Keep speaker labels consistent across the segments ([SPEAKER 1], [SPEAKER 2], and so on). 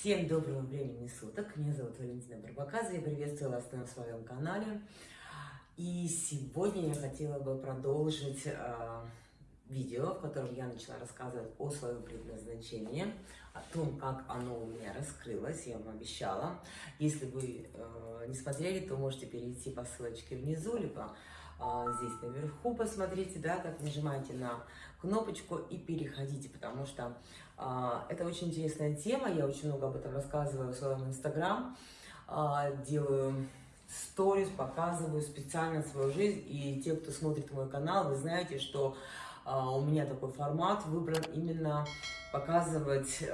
[SPEAKER 1] Всем доброго времени суток. Меня зовут Валентина Барбаказа. Я приветствую вас на своем канале. И сегодня я хотела бы продолжить э, видео, в котором я начала рассказывать о своем предназначении, о том, как оно у меня раскрылось, я вам обещала. Если вы э, не смотрели, то можете перейти по ссылочке внизу, либо э, здесь наверху посмотрите, да, как нажимаете на кнопочку и переходите, потому что это очень интересная тема, я очень много об этом рассказываю в своем инстаграм, а, делаю сторис, показываю специально свою жизнь, и те, кто смотрит мой канал, вы знаете, что а, у меня такой формат выбран именно показывать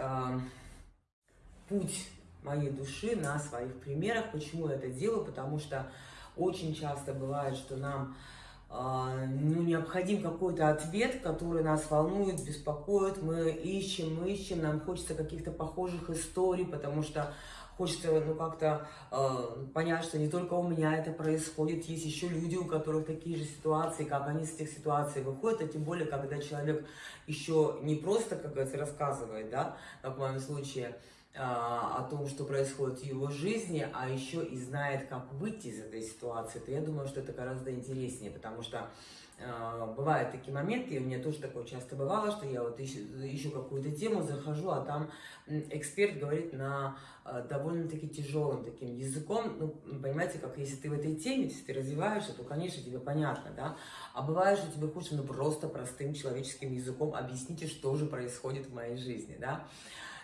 [SPEAKER 1] путь моей души на своих примерах. Почему я это делаю? Потому что очень часто бывает, что нам а, ну, необходим какой-то ответ, который нас волнует, беспокоит. Мы ищем, мы ищем, нам хочется каких-то похожих историй, потому что хочется ну, как-то э, понять, что не только у меня это происходит, есть еще люди, у которых такие же ситуации, как они с этих ситуаций выходят, а тем более, когда человек еще не просто, как говорится, рассказывает, да, как в моем случае, а, о том, что происходит в его жизни, а еще и знает, как выйти из этой ситуации, то я думаю, что это гораздо интереснее, потому что э, бывают такие моменты, и у меня тоже такое часто бывало, что я вот ищу, ищу какую-то тему, захожу, а там эксперт говорит на э, довольно-таки тяжелым таким языком, ну, понимаете, как если ты в этой теме, если ты развиваешься, то, конечно, тебе понятно, да, а бывает, что тебе хочется, ну, просто простым человеческим языком объясните, что же происходит в моей жизни, да,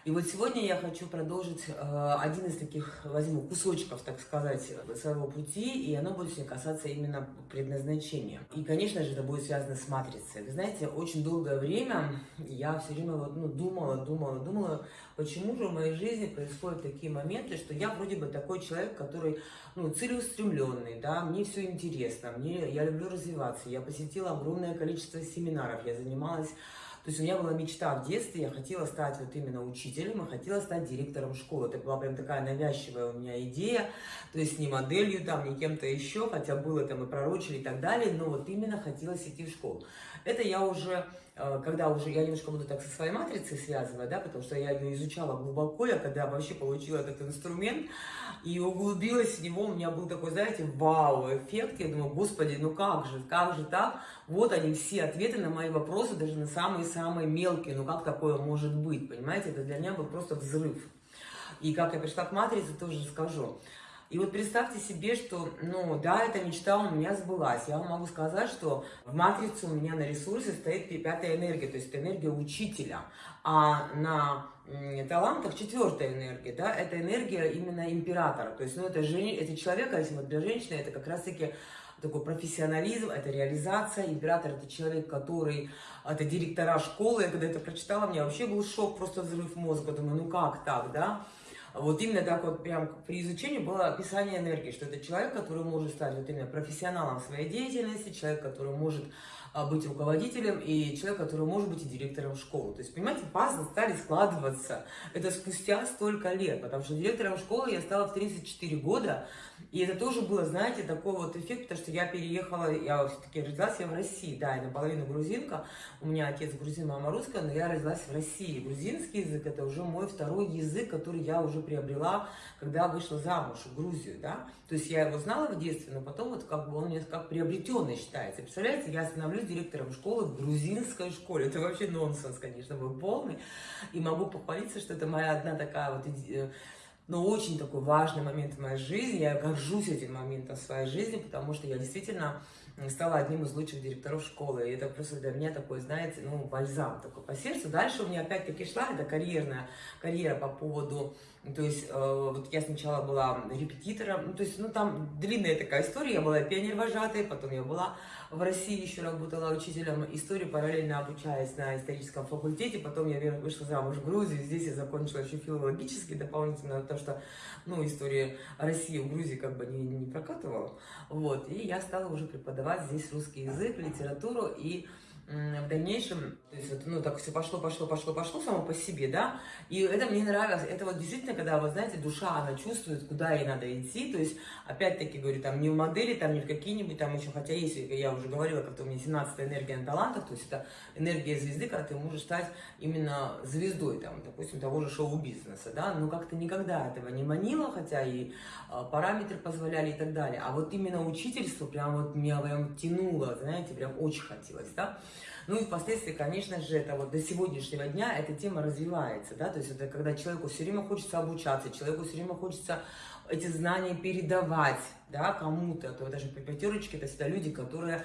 [SPEAKER 1] и вот сегодня я хочу продолжить э, один из таких, возьму, кусочков, так сказать, своего пути, и оно будет сегодня касаться именно предназначения. И, конечно же, это будет связано с матрицей. Вы знаете, очень долгое время я все время вот, ну, думала, думала, думала, почему же в моей жизни происходят такие моменты, что я вроде бы такой человек, который ну, целеустремленный, да, мне все интересно, мне, я люблю развиваться, я посетила огромное количество семинаров, я занималась то есть у меня была мечта в детстве, я хотела стать вот именно учителем, и хотела стать директором школы. Это была прям такая навязчивая у меня идея, то есть не моделью там, не кем-то еще, хотя было там и пророчили и так далее, но вот именно хотелось идти в школу. Это я уже когда уже я немножко буду так со своей матрицей связывать, да, потому что я ее изучала глубоко, я когда вообще получила этот инструмент и углубилась в него, у меня был такой, знаете, вау-эффект, я думаю, господи, ну как же, как же так, вот они все ответы на мои вопросы, даже на самые-самые мелкие, ну как такое может быть, понимаете, это для меня был просто взрыв. И как я пришла к матрице, тоже скажу. И вот представьте себе, что, ну, да, эта мечта у меня сбылась. Я вам могу сказать, что в матрице у меня на ресурсе стоит пятая энергия, то есть это энергия учителя. А на талантах четвертая энергия, да, это энергия именно императора. То есть, ну, это, жен... это человек, а если вот для женщины, это как раз-таки такой профессионализм, это реализация. Император – это человек, который, это директора школы. Я когда это прочитала, у меня вообще был шок, просто взрыв мозга. Думаю, ну как так, да? Вот именно так вот прям при изучении было описание энергии, что это человек, который может стать вот именно профессионалом своей деятельности, человек, который может а, быть руководителем, и человек, который может быть и директором школы. То есть, понимаете, пазлы стали складываться. Это спустя столько лет, потому что директором школы я стала в 34 года, и это тоже было, знаете, такой вот эффект, потому что я переехала, я все-таки родилась я в России, да, я наполовину грузинка, у меня отец грузин, мама русская, но я родилась в России. Грузинский язык – это уже мой второй язык, который я уже приобрела, когда вышла замуж в Грузию, да. То есть я его знала в детстве, но потом вот как бы он мне как приобретенный считается. Представляете, я становлюсь директором школы в грузинской школе. Это вообще нонсенс, конечно, был полный. И могу похвалиться, что это моя одна такая вот э, но очень такой важный момент в моей жизни. Я горжусь этим моментом в своей жизни, потому что я действительно стала одним из лучших директоров школы. И это просто для меня такой, знаете, ну, бальзам такой по сердцу. Дальше у меня опять-таки шла эта карьерная карьера по поводу то есть, э, вот я сначала была репетитором, ну, то есть, ну, там длинная такая история, я была пионер-вожатой, потом я была в России, еще работала учителем истории, параллельно обучаясь на историческом факультете, потом я вышла замуж в Грузию, здесь я закончила еще филологически дополнительно, потому что, ну, история России в Грузии как бы не, не прокатывала, вот, и я стала уже преподавать здесь русский язык, литературу, и в дальнейшем, то есть, вот, ну, так все пошло, пошло, пошло, пошло само по себе, да, и это мне нравилось, это вот действительно, когда, вы знаете, душа, она чувствует, куда ей надо идти, то есть, опять-таки, говорю, там, не в модели, там, не в какие-нибудь, там, еще, хотя есть, я уже говорила, как-то у меня 17 энергия на талантах, то есть, это энергия звезды, когда ты можешь стать именно звездой, там, допустим, того же шоу-бизнеса, да, но как-то никогда этого не манило, хотя и а, параметры позволяли и так далее, а вот именно учительство прям вот меня прям тянуло, знаете, прям очень хотелось, да, ну и впоследствии, конечно же, это вот до сегодняшнего дня эта тема развивается, да, то есть это когда человеку все время хочется обучаться, человеку все время хочется эти знания передавать, да, кому-то, то даже пятерочки, это всегда люди, которые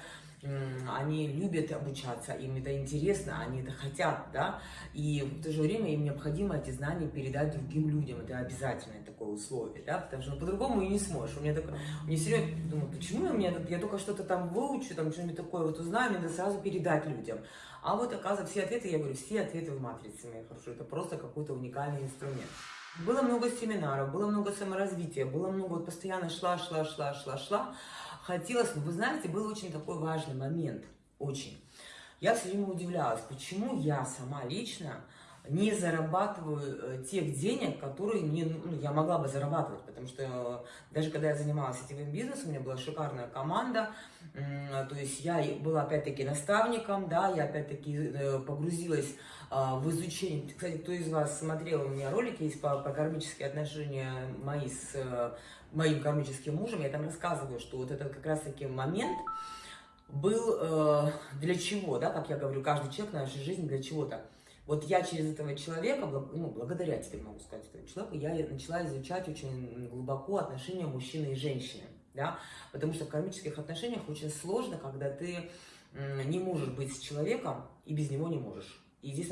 [SPEAKER 1] они любят обучаться, им это интересно, они это хотят, да, и в то же время им необходимо эти знания передать другим людям, это обязательное такое условие, да, потому что по-другому и не сможешь. У меня такое, мне все время думаю, почему у меня, я только что-то там выучу, там что-нибудь такое вот узнаю, мне надо сразу передать людям. А вот, оказывается, все ответы, я говорю, все ответы в матрице, мои хорошие, это просто какой-то уникальный инструмент. Было много семинаров, было много саморазвития, было много, вот постоянно шла, шла, шла, шла, шла, хотелось, но вы знаете, был очень такой важный момент, очень. Я все время удивлялась, почему я сама лично не зарабатываю э, тех денег, которые мне, ну, я могла бы зарабатывать, потому что э, даже когда я занималась сетевым бизнесом, у меня была шикарная команда, то есть я была опять-таки наставником, да, я опять-таки э, погрузилась в изучение. Кстати, кто из вас смотрел у меня ролики есть по, по кармические отношения мои с моим кармическим мужем, я там рассказываю, что вот этот как раз-таки момент был для чего, да, как я говорю, каждый человек в нашей жизни для чего-то. Вот я через этого человека, ну, благодаря тебе могу сказать, этому человеку, я начала изучать очень глубоко отношения мужчины и женщины, да, потому что в кармических отношениях очень сложно, когда ты не можешь быть с человеком и без него не можешь.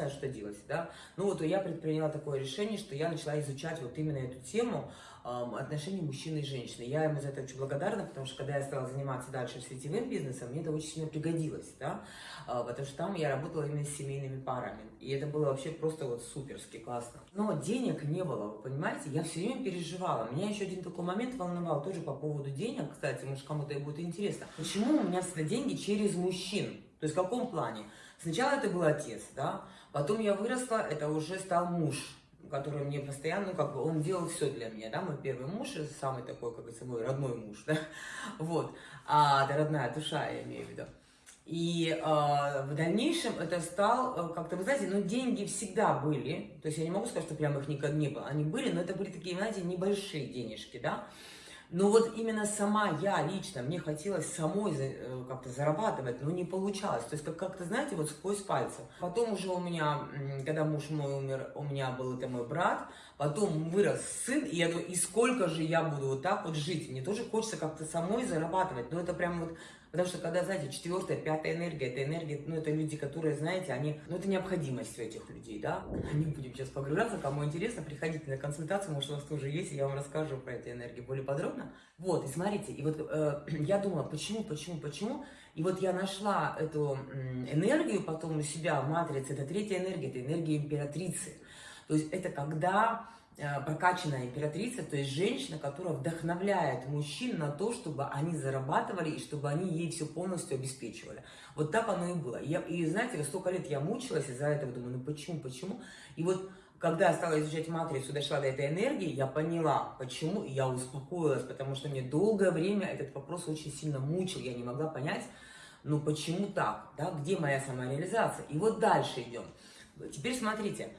[SPEAKER 1] Надо что делать, да. Ну вот я предприняла такое решение, что я начала изучать вот именно эту тему э, отношений мужчины и женщины. Я ему за это очень благодарна, потому что когда я стала заниматься дальше сетевым бизнесом, мне это очень сильно пригодилось, да, э, потому что там я работала именно с семейными парами. И это было вообще просто вот суперски классно. Но денег не было, вы понимаете, я все время переживала. Меня еще один такой момент волновал, тоже по поводу денег, кстати, может кому-то и будет интересно. Почему у меня всегда деньги через мужчин? То есть в каком плане? Сначала это был отец, да, потом я выросла, это уже стал муж, который мне постоянно, как бы, он делал все для меня, да, мой первый муж, самый такой, как говорится, мой родной муж, да, вот, а, это родная душа, я имею в виду. И э, в дальнейшем это стал, э, как-то, вы знаете, ну, деньги всегда были, то есть я не могу сказать, что прям их никогда не было, они были, но это были такие, знаете, небольшие денежки, да, но вот именно сама я лично, мне хотелось самой э, как-то зарабатывать, но не получалось. То есть как- как-то, знаете, вот сквозь пальцы. Потом уже у меня, когда муж мой умер, у меня был это мой брат, потом вырос сын, и я думаю, и сколько же я буду вот так вот жить? Мне тоже хочется как-то самой зарабатывать, но это прям вот Потому что когда, знаете, четвертая, пятая энергия, это энергия, ну, это люди, которые, знаете, они, ну, это необходимость у этих людей, да. Не будем сейчас погружаться, кому интересно, приходите на консультацию, может, у вас тоже есть, и я вам расскажу про эти энергии более подробно. Вот, и смотрите, и вот э, я думала, почему, почему, почему, и вот я нашла эту энергию потом у себя в матрице, это третья энергия, это энергия императрицы. То есть это когда Э, прокачанная императрица, то есть женщина, которая вдохновляет мужчин на то, чтобы они зарабатывали и чтобы они ей все полностью обеспечивали. Вот так оно и было. Я, и знаете, столько лет я мучилась из-за этого, думаю, ну почему, почему? И вот когда я стала изучать матрицу, дошла до этой энергии, я поняла, почему, и я успокоилась, потому что мне долгое время этот вопрос очень сильно мучил, я не могла понять, ну почему так, да, где моя самореализация. И вот дальше идем. Теперь смотрите,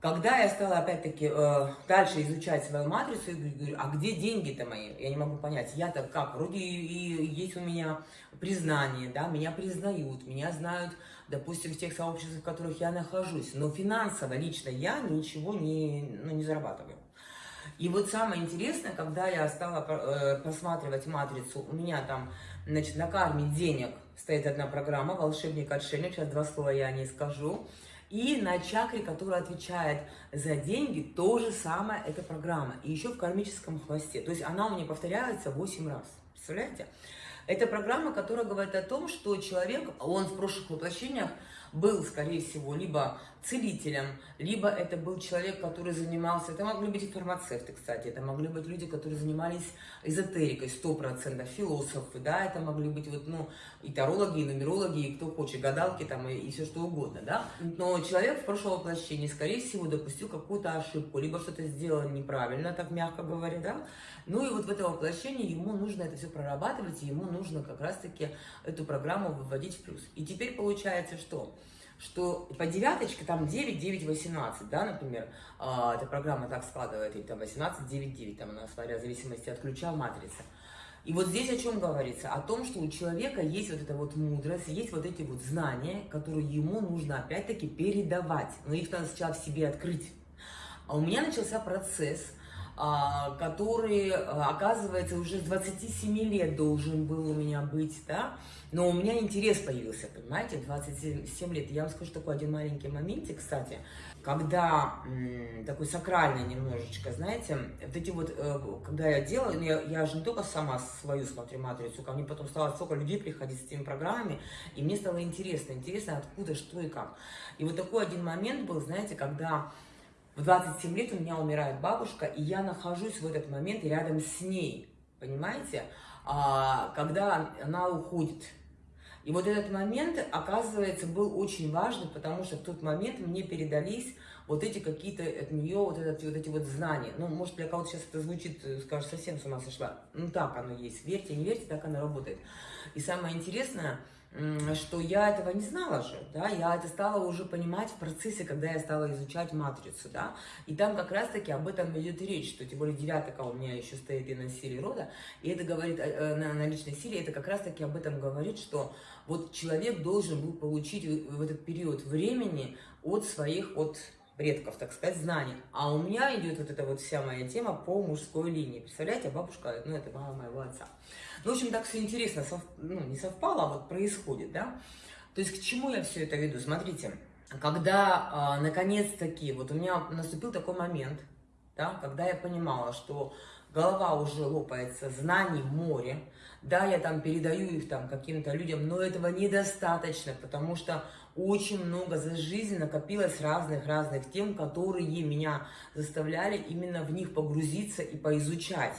[SPEAKER 1] когда я стала, опять-таки, э, дальше изучать свою матрицу, я говорю, а где деньги-то мои? Я не могу понять. Я-то как? Вроде и есть у меня признание, да, меня признают, меня знают, допустим, в тех сообществах, в которых я нахожусь. Но финансово лично я ничего не, ну, не зарабатываю. И вот самое интересное, когда я стала э, просматривать матрицу, у меня там, значит, на карме денег стоит одна программа «Волшебник-отшельник», сейчас два слова я о ней скажу. И на чакре, которая отвечает за деньги, то же самое эта программа. И еще в кармическом хвосте. То есть она у меня повторяется 8 раз. Представляете? Это программа, которая говорит о том, что человек, он в прошлых воплощениях был, скорее всего, либо целителем, либо это был человек, который занимался, это могли быть и фармацевты, кстати, это могли быть люди, которые занимались эзотерикой, 100%, философы, да, это могли быть вот, ну, и тарологи, и нумерологи, и кто хочет, гадалки там, и, и все что угодно, да. Но человек в прошлом воплощении, скорее всего, допустил какую-то ошибку, либо что-то сделал неправильно, так мягко говоря, да. Ну и вот в это воплощение ему нужно это все прорабатывать, и ему нужно как раз-таки эту программу выводить в плюс. И теперь получается что? Что по девяточке там 9, 9, 18, да, например, э, эта программа так складывает, и там 18, 9, 9, там она, смотря в зависимости от ключа матрицы. И вот здесь о чем говорится? О том, что у человека есть вот эта вот мудрость, есть вот эти вот знания, которые ему нужно опять-таки передавать. Но их надо сначала в себе открыть. А у меня начался процесс, который, а, оказывается, уже с 27 лет должен был у меня быть, да, но у меня интерес появился, понимаете, 27 лет. Я вам скажу такой один маленький моментик, кстати, когда такой сакральный немножечко, знаете, вот эти вот, э, когда я делала, ну, я, я же не только сама свою смотрю матрицу, ко мне потом стало столько людей приходить с этими программами, и мне стало интересно, интересно, откуда, что и как. И вот такой один момент был, знаете, когда в 27 лет у меня умирает бабушка, и я нахожусь в этот момент рядом с ней, понимаете? А, когда она уходит. И вот этот момент, оказывается, был очень важный, потому что в тот момент мне передались вот эти какие-то от нее, вот, этот, вот эти вот знания. Ну, может, для кого-то сейчас это звучит, э, скажешь, совсем с ума сошла. Ну, так оно есть. Верьте, не верьте, так оно работает. И самое интересное, что я этого не знала же, да, я это стала уже понимать в процессе, когда я стала изучать матрицу, да, и там как раз-таки об этом идет речь, что тем более девятка у меня еще стоит и на силе рода, и это говорит, э, э, на, на личной силе, это как раз-таки об этом говорит, что вот человек должен был получить в этот период времени от своих, от предков, так сказать, знаний. А у меня идет вот эта вот вся моя тема по мужской линии. Представляете, бабушка, ну, это мама моего отца. Ну, в общем, так все интересно, сов... ну, не совпало, а вот происходит, да. То есть к чему я все это веду? Смотрите, когда, э, наконец-таки, вот у меня наступил такой момент, да, когда я понимала, что голова уже лопается, знаний море, да, я там передаю их там каким-то людям, но этого недостаточно, потому что очень много за жизнь накопилось разных-разных тем, которые меня заставляли именно в них погрузиться и поизучать.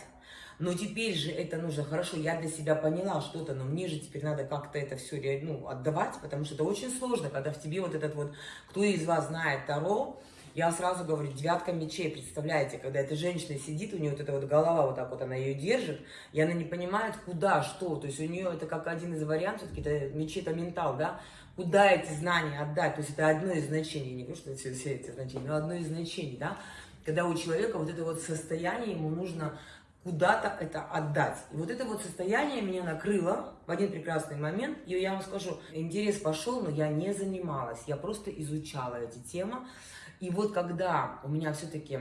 [SPEAKER 1] Но теперь же это нужно, хорошо, я для себя поняла что-то, но мне же теперь надо как-то это все ну, отдавать, потому что это очень сложно, когда в тебе вот этот вот, кто из вас знает Таро, я сразу говорю, девятка мечей, представляете, когда эта женщина сидит, у нее вот эта вот голова, вот так вот она ее держит, и она не понимает, куда, что, то есть у нее это как один из вариантов, какие-то мечи, это ментал, да, куда эти знания отдать, то есть это одно из значений, не говорю, что все, все эти значения, но одно из значений, да, когда у человека вот это вот состояние, ему нужно куда-то это отдать. И вот это вот состояние меня накрыло в один прекрасный момент. И я вам скажу, интерес пошел, но я не занималась. Я просто изучала эти темы. И вот когда у меня все-таки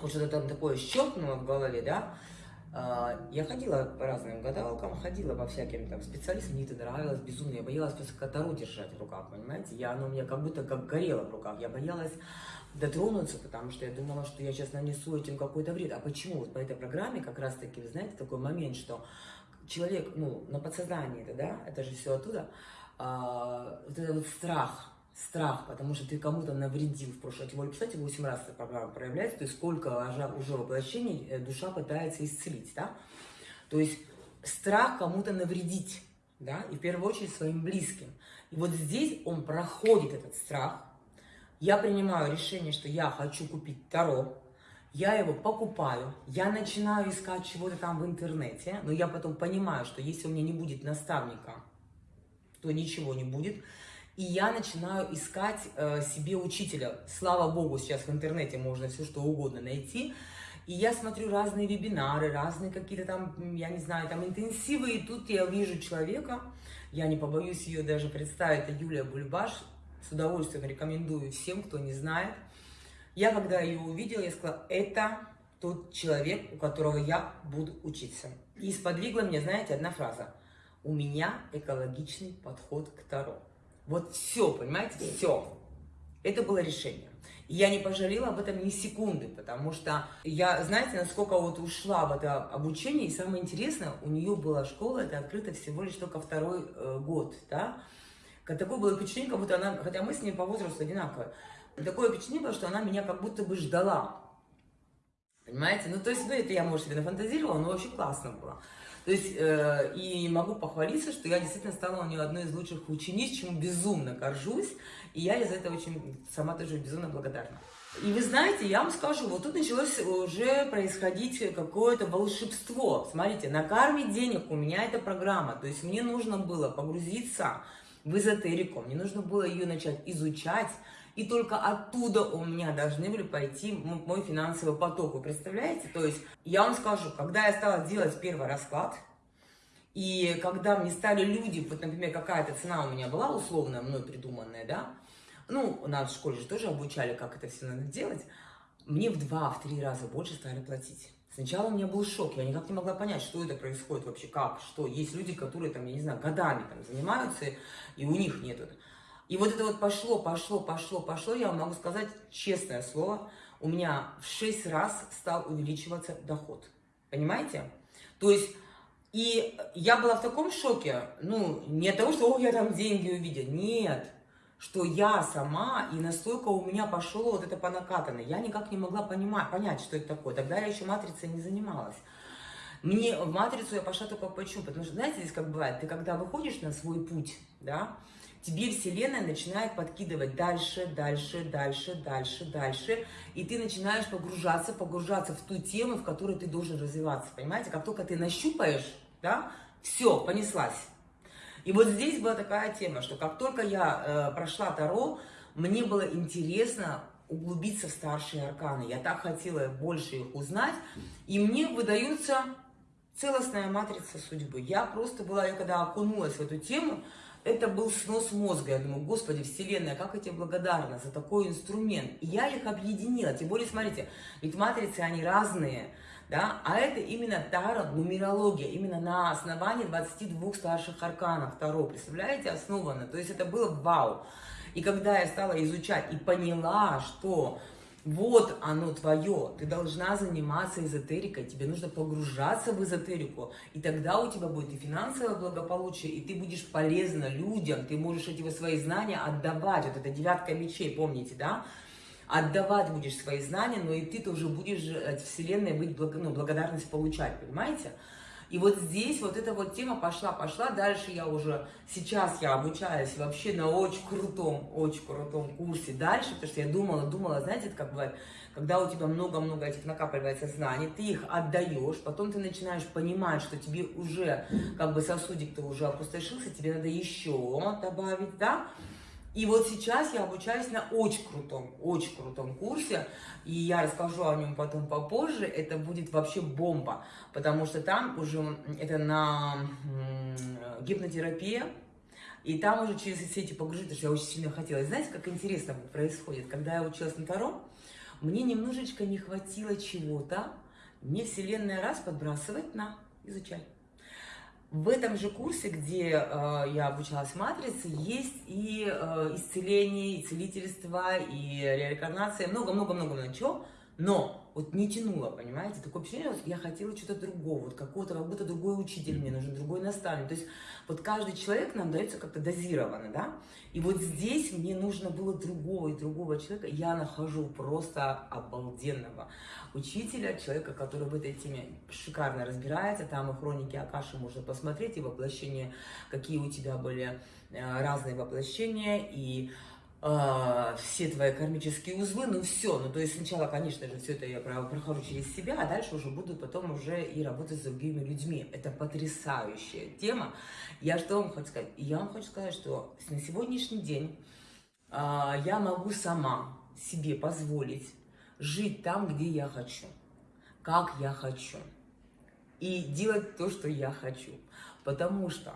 [SPEAKER 1] вот что-то там такое щелкнуло в голове, да, я ходила по разным гадалкам, ходила по всяким там специалистам, мне это нравилось безумно. Я боялась просто катару держать в руках, понимаете? Я, оно у меня как будто как горело в руках. Я боялась дотронуться, потому что я думала, что я сейчас нанесу этим какой-то вред. А почему? Вот по этой программе как раз-таки, вы знаете, такой момент, что человек, ну, на подсознании это, да, это же все оттуда, а, вот этот вот страх, страх, потому что ты кому-то навредил в прошлом. Тем более, кстати, 8 раз эта программа проявляется, то есть сколько уже воплощений э, душа пытается исцелить, да? То есть страх кому-то навредить, да, и в первую очередь своим близким. И вот здесь он проходит этот страх, я принимаю решение, что я хочу купить Таро, я его покупаю, я начинаю искать чего-то там в интернете, но я потом понимаю, что если у меня не будет наставника, то ничего не будет. И я начинаю искать э, себе учителя. Слава богу, сейчас в интернете можно все что угодно найти. И я смотрю разные вебинары, разные какие-то там, я не знаю, там интенсивы. И тут я вижу человека, я не побоюсь ее даже представить, это Юлия Бульбаш, с удовольствием рекомендую всем, кто не знает. Я, когда ее увидела, я сказала, это тот человек, у которого я буду учиться. И сподвигла мне, знаете, одна фраза. У меня экологичный подход к Таро. Вот все, понимаете, все. Это было решение. И я не пожалела об этом ни секунды, потому что я, знаете, насколько вот ушла в это обучение, и самое интересное, у нее была школа, это открыто всего лишь только второй э, год, да, Такое было впечатление, как будто она, хотя мы с ней по возрасту одинаковые, такое впечатление было, что она меня как будто бы ждала. Понимаете? Ну, то есть, ну, это я, может, себе нафантазировала, но вообще классно было. То есть, э, и могу похвалиться, что я действительно стала у нее одной из лучших учениц, чему безумно горжусь, и я из-за этого очень сама тоже безумно благодарна. И вы знаете, я вам скажу, вот тут началось уже происходить какое-то волшебство. Смотрите, на карме денег у меня эта программа, то есть мне нужно было погрузиться в эзотерику, мне нужно было ее начать изучать, и только оттуда у меня должны были пойти мой финансовый поток. Вы представляете? То есть я вам скажу, когда я стала делать первый расклад, и когда мне стали люди, вот, например, какая-то цена у меня была условно мной придуманная, да, ну, у нас в школе же тоже обучали, как это все надо делать, мне в два, в три раза больше стали платить. Сначала у меня был шок, я никак не могла понять, что это происходит вообще, как, что. Есть люди, которые там, я не знаю, годами там занимаются, и у них нет. И вот это вот пошло, пошло, пошло, пошло, я могу сказать честное слово, у меня в 6 раз стал увеличиваться доход. Понимаете? То есть, и я была в таком шоке, ну, не от того, что, о, я там деньги увидела, нет, что я сама, и настолько у меня пошло вот это по накатанной. Я никак не могла понимать, понять, что это такое. Тогда я еще матрицей не занималась. Мне в матрицу я пошла только почему? Потому что, знаете, здесь как бывает, ты когда выходишь на свой путь, да, тебе Вселенная начинает подкидывать дальше, дальше, дальше, дальше, дальше, и ты начинаешь погружаться, погружаться в ту тему, в которой ты должен развиваться, понимаете? Как только ты нащупаешь, да, все, понеслась. И вот здесь была такая тема, что как только я э, прошла Таро, мне было интересно углубиться в старшие арканы. Я так хотела больше их узнать. И мне выдаются целостная матрица судьбы. Я просто была, я когда окунулась в эту тему, это был снос мозга. Я думаю, господи, вселенная, как я тебе благодарна за такой инструмент. И я их объединила. Тем более, смотрите, ведь матрицы, они разные да, а это именно таро, нумерология, именно на основании 22 старших арканов Таро, представляете, основано, то есть это было вау. И когда я стала изучать и поняла, что вот оно твое, ты должна заниматься эзотерикой, тебе нужно погружаться в эзотерику, и тогда у тебя будет и финансовое благополучие, и ты будешь полезна людям, ты можешь эти свои знания отдавать, вот это девятка мечей, помните, да, отдавать будешь свои знания, но и ты тоже будешь от Вселенной быть ну, благодарность получать, понимаете? И вот здесь вот эта вот тема пошла, пошла. Дальше я уже, сейчас я обучаюсь вообще на очень крутом, очень крутом курсе дальше, потому что я думала, думала, знаете, это как бывает, когда у тебя много-много этих накапливается знаний, ты их отдаешь, потом ты начинаешь понимать, что тебе уже, как бы сосудик-то уже опустошился, тебе надо еще добавить, да? И вот сейчас я обучаюсь на очень крутом, очень крутом курсе, и я расскажу о нем потом попозже, это будет вообще бомба, потому что там уже, это на гипнотерапия, и там уже через все эти погружения, что я очень сильно хотела. И знаете, как интересно происходит, когда я училась на Таро, мне немножечко не хватило чего-то, мне Вселенная раз подбрасывает на, изучай. В этом же курсе, где э, я обучалась матрице, есть и э, исцеление, и целительство, и реинкарнация, много-много-много чего, но вот не тянуло, понимаете, такое впечатление, я хотела что-то другого, вот какого-то, как будто другой учитель мне нужен, другой наставник, то есть вот каждый человек нам дается как-то дозированно, да, и вот здесь мне нужно было другого и другого человека, я нахожу просто обалденного учителя, человека, который в этой теме шикарно разбирается, там и хроники Акаши можно посмотреть, и воплощения, какие у тебя были э, разные воплощения, и э, все твои кармические узлы, ну все, ну то есть сначала, конечно же, все это я прохожу через себя, а дальше уже буду потом уже и работать с другими людьми. Это потрясающая тема. Я что вам хочу сказать? Я вам хочу сказать, что на сегодняшний день э, я могу сама себе позволить жить там, где я хочу, как я хочу, и делать то, что я хочу. Потому что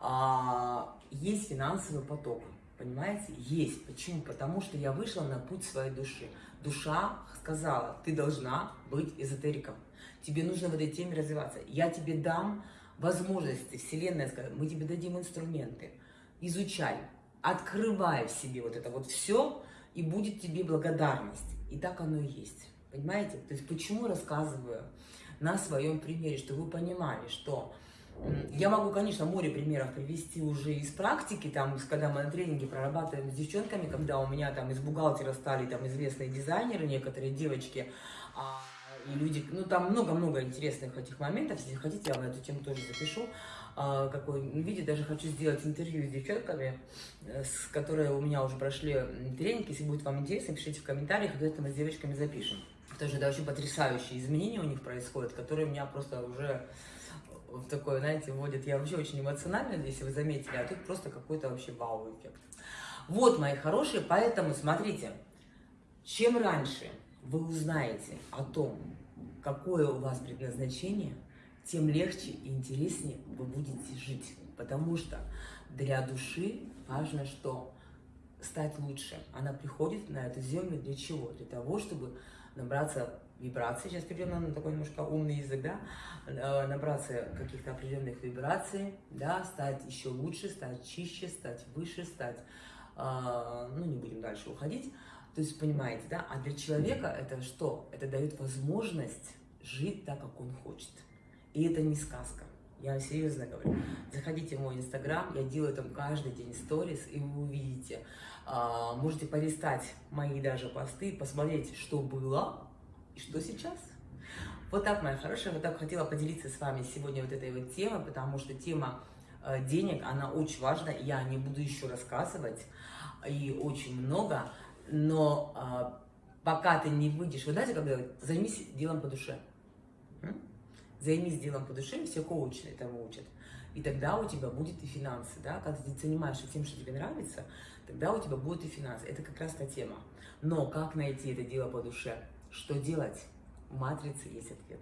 [SPEAKER 1] а, есть финансовый поток, понимаете? Есть. Почему? Потому что я вышла на путь своей души. Душа сказала, ты должна быть эзотериком. Тебе нужно в этой теме развиваться. Я тебе дам возможности, Вселенная сказала, мы тебе дадим инструменты. Изучай, открывай в себе вот это вот все, и будет тебе благодарность. И так оно и есть. Понимаете? То есть почему рассказываю на своем примере, чтобы вы понимали, что Я могу, конечно, море примеров привести уже из практики, там, когда мы на тренинге прорабатываем с девчонками, когда у меня там из бухгалтера стали там известные дизайнеры, некоторые девочки, а, и люди, ну там много-много интересных этих моментов, если хотите, я вам эту тему тоже запишу, а, какой видео, даже хочу сделать интервью с девчонками, э, с которые у меня уже прошли тренинг, если будет вам интересно, пишите в комментариях, обязательно мы с девочками запишем. Тоже, да, очень потрясающие изменения у них происходят, которые меня просто уже в такое, знаете, вводят. Я вообще очень эмоциональная, если вы заметили, а тут просто какой-то вообще вау-эффект. Вот, мои хорошие, поэтому смотрите, чем раньше вы узнаете о том, какое у вас предназначение, тем легче и интереснее вы будете жить. Потому что для души важно что? Стать лучше. Она приходит на эту землю для чего? Для того, чтобы набраться вибраций, сейчас перейдем на такой немножко умный язык, да, э, набраться каких-то определенных вибраций, да, стать еще лучше, стать чище, стать выше, стать, э, ну, не будем дальше уходить, то есть, понимаете, да, а для человека это что? Это дает возможность жить так, как он хочет. И это не сказка. Я серьезно говорю. Заходите в мой инстаграм, я делаю там каждый день сторис, и вы увидите. А, можете полистать мои даже посты, посмотреть, что было, и что сейчас? Вот так, моя хорошая, вот так хотела поделиться с вами сегодня вот этой вот темой, потому что тема э, денег, она очень важна, я не буду еще рассказывать, и очень много, но э, пока ты не выйдешь, вы знаете, как говорят, займись делом по душе. Займись делом по душе, все коучи этому учат. И тогда у тебя будет и финансы, да, когда ты занимаешься тем, что тебе нравится, тогда у тебя будет и финансы. Это как раз та тема. Но как найти это дело по душе? Что делать? В матрице есть ответ.